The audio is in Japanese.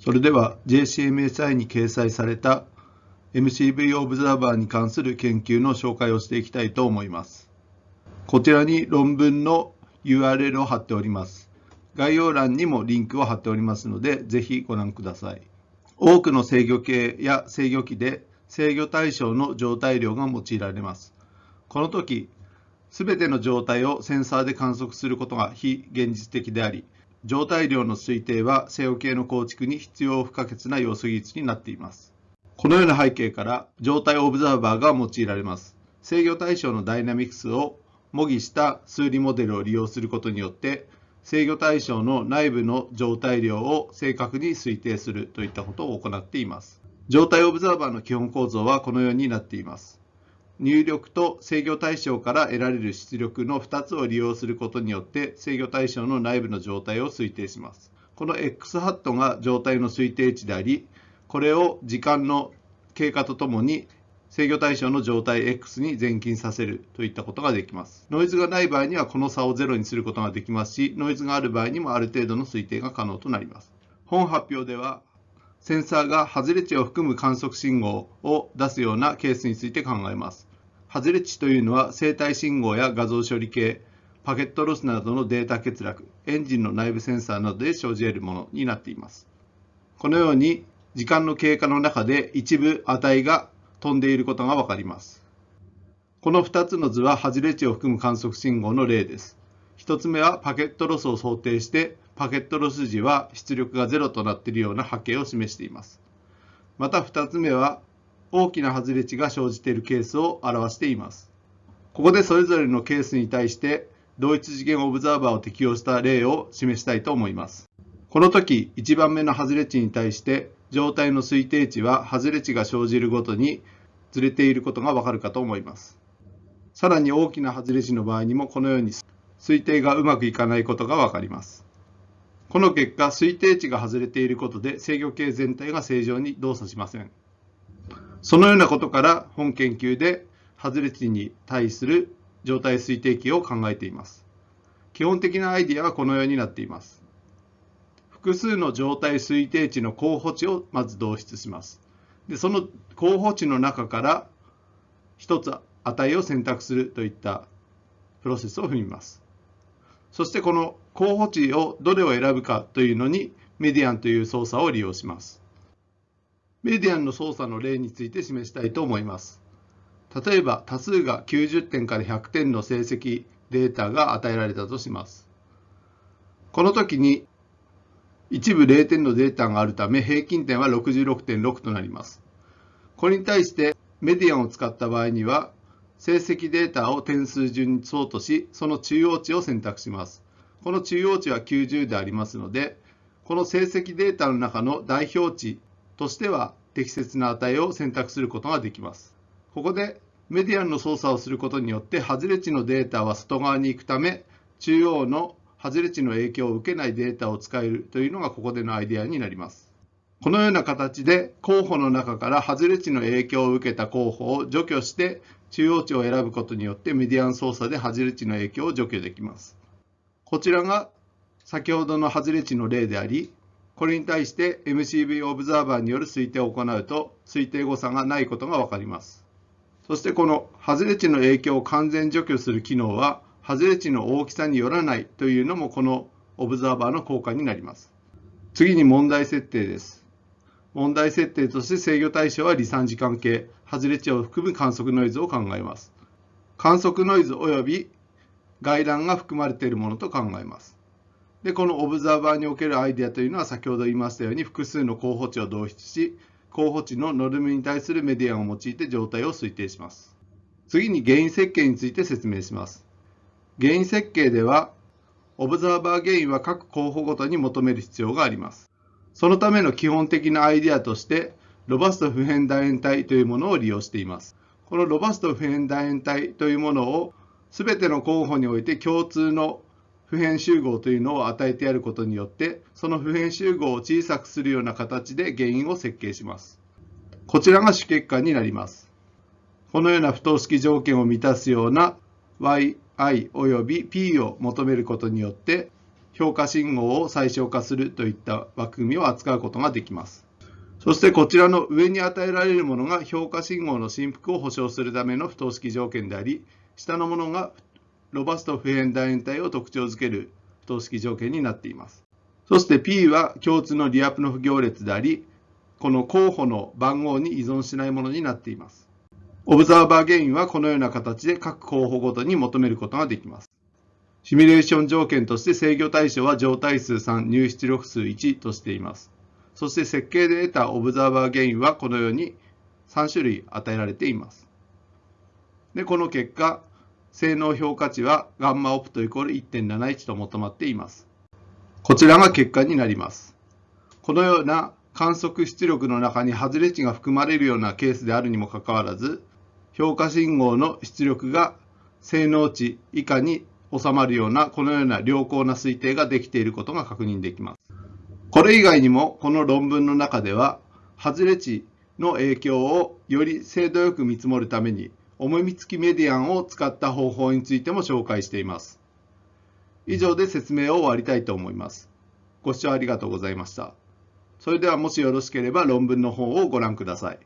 それでは JCMSI に掲載された MCV オブザーバーに関する研究の紹介をしていきたいと思います。こちらに論文の URL を貼っております。概要欄にもリンクを貼っておりますので、ぜひご覧ください。多くの制御系や制御機で制御対象の状態量が用いられます。この時、すべての状態をセンサーで観測することが非現実的であり、状態量の推定は制御系の構築に必要不可欠な要素技術になっています。このような背景から状態オブザーバーが用いられます。制御対象のダイナミクスを模擬した数理モデルを利用することによって制御対象の内部の状態量を正確に推定するといったことを行っています。状態オブザーバーの基本構造はこのようになっています。入力と制御対象から得られる出力の2つを利用することによって制御対象の内部の状態を推定します。この x ハットが状態の推定値であり、これを時間の経過とともに制御対象の状態 X に前近させるといったことができます。ノイズがない場合にはこの差を0にすることができますし、ノイズがある場合にもある程度の推定が可能となります。本発表では、センサーが外れ値を含む観測信号を出すようなケースについて考えます。外れ値というのは生体信号や画像処理系、パケットロスなどのデータ欠落、エンジンの内部センサーなどで生じ得るものになっています。このように時間の経過の中で一部値が飛んでいることがわかります。この2つの図は外れ値を含む観測信号の例です。1つ目はパケットロスを想定してパケットロス時は出力が0となっているような波形を示しています。また2つ目は大きな外れ値が生じているケースを表しています。ここでそれぞれのケースに対して同一次元オブザーバーを適用した例を示したいと思います。この時、1番目の外れ値に対して状態の推定値は外れ値が生じるごとにずれていることがわかるかと思います。さらに大きな外れ値の場合にもこのように推定がうまくいかないことがわかります。この結果、推定値が外れていることで制御系全体が正常に動作しません。そのようなことから本研究で外れ値に対する状態推定器を考えています。基本的なアイディアはこのようになっています。複数の状態推定値の候補値をまず導出します。でその候補値の中から1つ値を選択するといったプロセスを踏みます。そしてこの候補値をどれを選ぶかというのにメディアンという操作を利用します。メディアンの操作の例について示したいと思います。例えば多数が90点から100点の成績データが与えられたとします。この時に一部0点のデータがあるため平均点は66.6となります。これに対してメディアンを使った場合には成績データを点数順に相としその中央値を選択します。この中央値は90でありますのでこの成績データの中の代表値としては適切な値を選択することができます。ここでメディアンの操作をすることによって外れ値のデータは外側に行くため中央の外れ値の影響を受けないデータを使えるというのがここでのアイデアになります。このような形で候補の中から外れ値の影響を受けた候補を除去して中央値を選ぶことによってメディアン操作で外れ値の影響を除去できます。こちらが先ほどの外れ値の例であり、これに対して MCV オブザーバーによる推定を行うと推定誤差がないことがわかります。そしてこの外れ値の影響を完全除去する機能は外れ値の大きさによらないというのもこのオブザーバーの効果になります。次に問題設定です。問題設定として制御対象は離散時間系、外れ値を含む観測ノイズを考えます。観測ノイズ及び外乱が含まれているものと考えます。で、このオブザーバーにおけるアイデアというのは先ほど言いましたように複数の候補値を導出し、候補値のノルムに対するメディアンを用いて状態を推定します。次に原因設計について説明します。原因設計では、オブザーバー原因は各候補ごとに求める必要があります。そのための基本的なアイデアとして、ロバスト普遍楕円体というものを利用しています。このロバスト普遍楕円体というものを全ての候補において共通の普遍集合というのを与えてやることによって、その普遍集合を小さくするような形で原因を設計します。こちらが主結果になります。このような不等式条件を満たすような y i および p を求めることによって評価信号を最小化するといった枠組みを扱うことができます。そしてこちらの上に与えられるものが評価信号の振幅を保証するための不等式条件であり、下のものがロバスト普遍楕円体を特徴づける不等式条件になっています。そして P は共通のリアプノフ行列であり、この候補の番号に依存しないものになっています。オブザーバーゲインはこのような形で各候補ごとに求めることができます。シミュレーション条件として制御対象は状態数3、入出力数1としています。そして設計で得たオブザーバーゲインはこのように3種類与えられています。で、この結果、性能評価値はガンマオプトイコール1.71と求まっています。こちらが結果になります。このような観測出力の中に外れ値が含まれるようなケースであるにもかかわらず、評価信号の出力が性能値以下に収まるようなこのような良好な推定ができていることが確認できます。これ以外にもこの論文の中では外れ値の影響をより精度よく見積もるために重み付きメディアンを使った方法についても紹介しています。以上で説明を終わりたいと思います。ご視聴ありがとうございました。それではもしよろしければ論文の方をご覧ください。